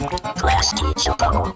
Class teacher bubble.